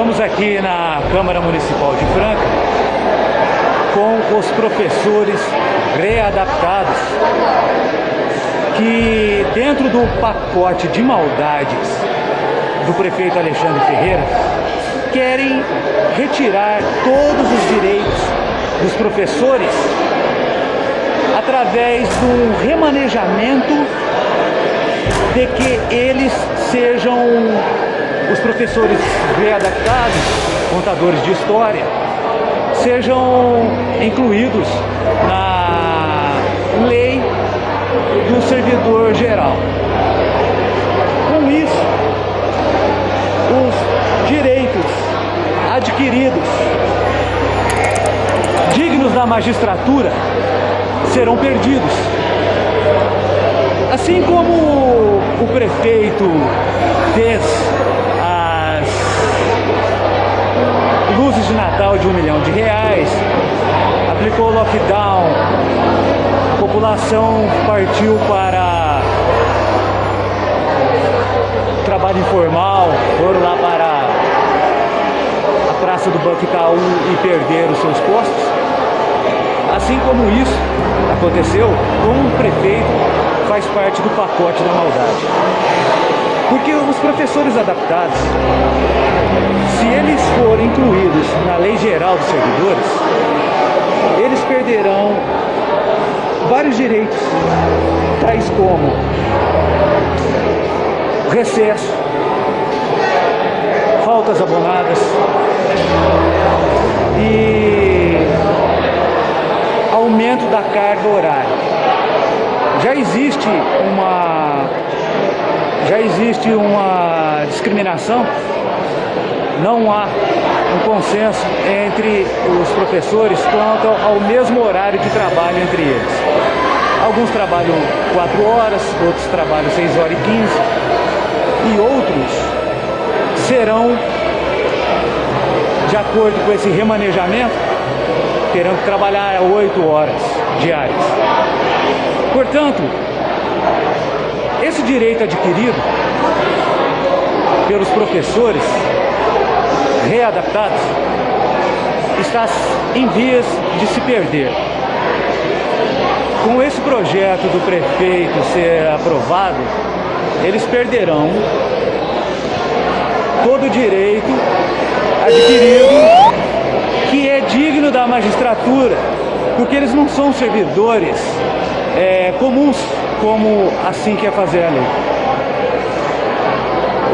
Estamos aqui na Câmara Municipal de Franca com os professores readaptados que dentro do pacote de maldades do prefeito Alexandre Ferreira querem retirar todos os direitos dos professores através do remanejamento de que eles sejam os professores readaptados, contadores de história, sejam incluídos na lei do servidor geral. Com isso, os direitos adquiridos dignos da magistratura serão perdidos. Assim como o prefeito fez de um milhão de reais, aplicou lockdown, a população partiu para trabalho informal, foram lá para a praça do Banco Itaú e perderam seus postos. Assim como isso aconteceu com o prefeito faz parte do pacote da maldade. Porque os professores adaptados, se eles forem incluídos na lei geral dos servidores, eles perderão vários direitos, tais como recesso, faltas abonadas e aumento da carga horária. Já existe uma já existe uma discriminação, não há um consenso entre os professores quanto ao mesmo horário de trabalho entre eles. Alguns trabalham 4 horas, outros trabalham 6 horas e 15 e outros serão, de acordo com esse remanejamento, terão que trabalhar 8 horas diárias. Portanto, esse direito adquirido pelos professores readaptados está em vias de se perder. Com esse projeto do prefeito ser aprovado, eles perderão todo o direito adquirido que é digno da magistratura, porque eles não são servidores é, comuns, como assim quer fazer a lei.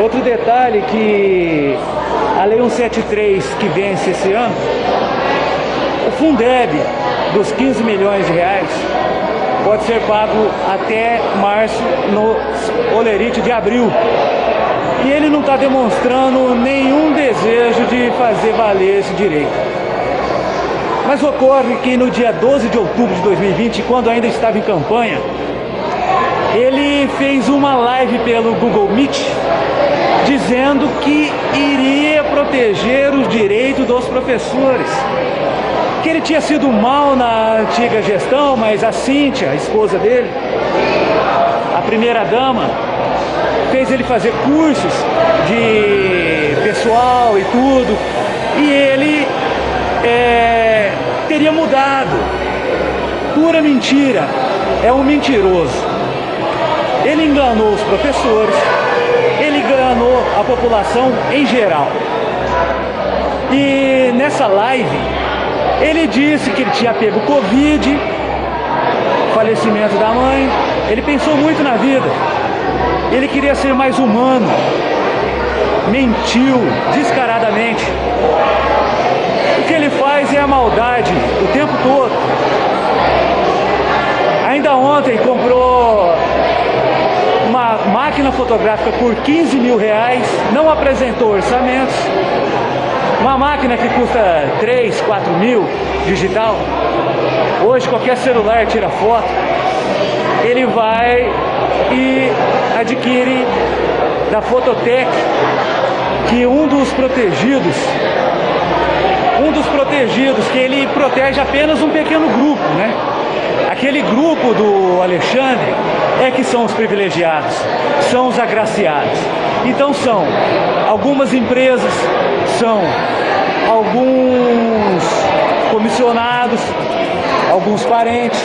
Outro detalhe que a Lei 173 que vence esse ano, o Fundeb dos 15 milhões de reais pode ser pago até março no olerite de abril. E ele não está demonstrando nenhum desejo de fazer valer esse direito. Mas ocorre que no dia 12 de outubro de 2020, quando ainda estava em campanha, ele fez uma live pelo Google Meet dizendo que iria proteger os direitos dos professores. Que ele tinha sido mal na antiga gestão, mas a Cíntia, a esposa dele, a primeira dama, fez ele fazer cursos de pessoal e tudo. E ele é, teria mudado. Pura mentira. É um mentiroso. Ele enganou os professores, ele enganou a população em geral. E nessa live, ele disse que ele tinha pego Covid, falecimento da mãe, ele pensou muito na vida. Ele queria ser mais humano, mentiu descaradamente. O que ele faz é a maldade o tempo todo. Ainda ontem comprou máquina fotográfica por 15 mil reais, não apresentou orçamentos, uma máquina que custa 3, 4 mil digital, hoje qualquer celular tira foto, ele vai e adquire da Fototec que um dos protegidos, um dos protegidos, que ele protege apenas um pequeno grupo, né? Aquele grupo do Alexandre é que são os privilegiados, são os agraciados. Então são algumas empresas, são alguns comissionados, alguns parentes.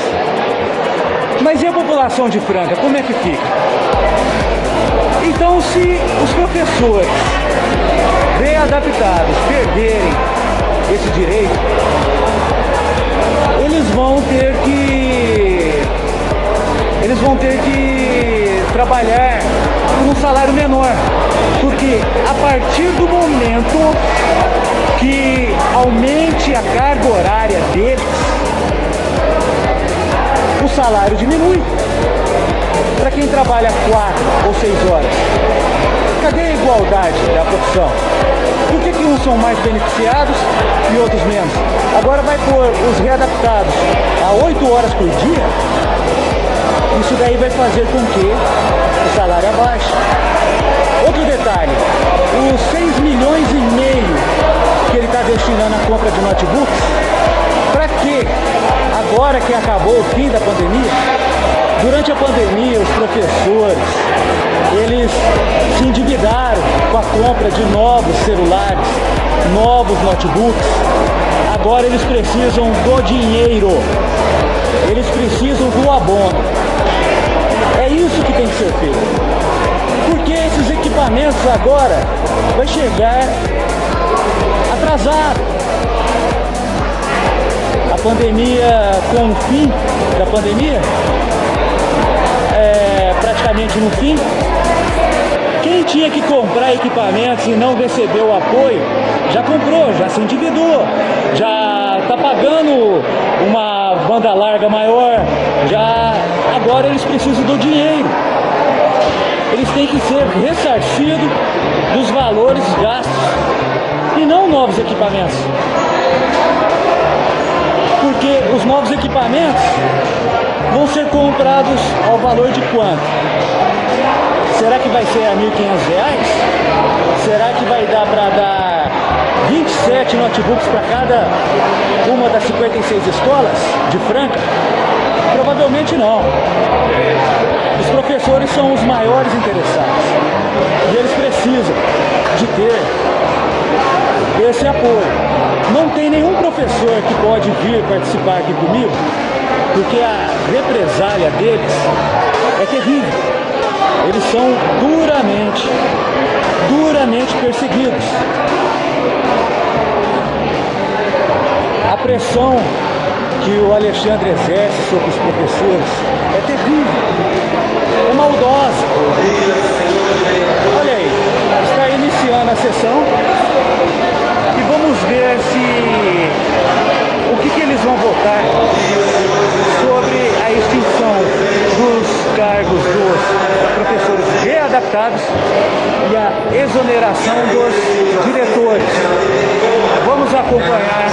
Mas e a população de Franca, como é que fica? Então se os professores readaptados perderem esse direito, eles vão ter que eles vão ter que trabalhar por um salário menor. Porque a partir do momento que aumente a carga horária deles, o salário diminui. Para quem trabalha quatro ou seis horas, cadê a igualdade da profissão? Por que, que uns são mais beneficiados e outros menos? Agora vai pôr os readaptados a oito horas por dia? Isso daí vai fazer com que o salário abaixe. Outro detalhe, os 6 milhões e meio que ele está destinando à compra de notebooks, para quê? Agora que acabou o fim da pandemia, durante a pandemia os professores, eles se endividaram com a compra de novos celulares, novos notebooks, agora eles precisam do dinheiro, eles precisam do abono. É isso que tem que ser feito. Porque esses equipamentos agora vai chegar atrasado. A pandemia, com o fim da pandemia, é, praticamente no fim, quem tinha que comprar equipamentos e não recebeu o apoio, já comprou, já se endividou, já está pagando uma banda larga maior, já agora eles precisam do dinheiro. Eles têm que ser ressarcidos dos valores gastos e não novos equipamentos. Porque os novos equipamentos vão ser comprados ao valor de quanto? Será que vai ser a R$ 1.500? Será que vai dar para dar 27 notebooks para cada uma das 56 escolas de Franca? Provavelmente não. Os professores são os maiores interessados e eles precisam de ter esse apoio. Não tem nenhum professor que pode vir participar aqui comigo, porque a represália deles é terrível. Eles são duramente, duramente perseguidos. A pressão que o Alexandre exerce sobre os professores é terrível, é maldosa. Olha aí, está iniciando a sessão e vamos ver se o que, que eles vão votar readaptados e a exoneração dos diretores. Vamos acompanhar